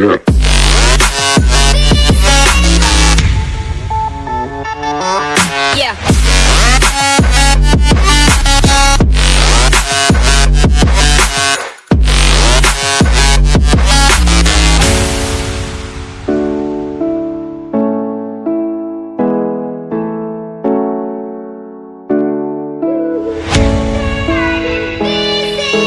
Yeah.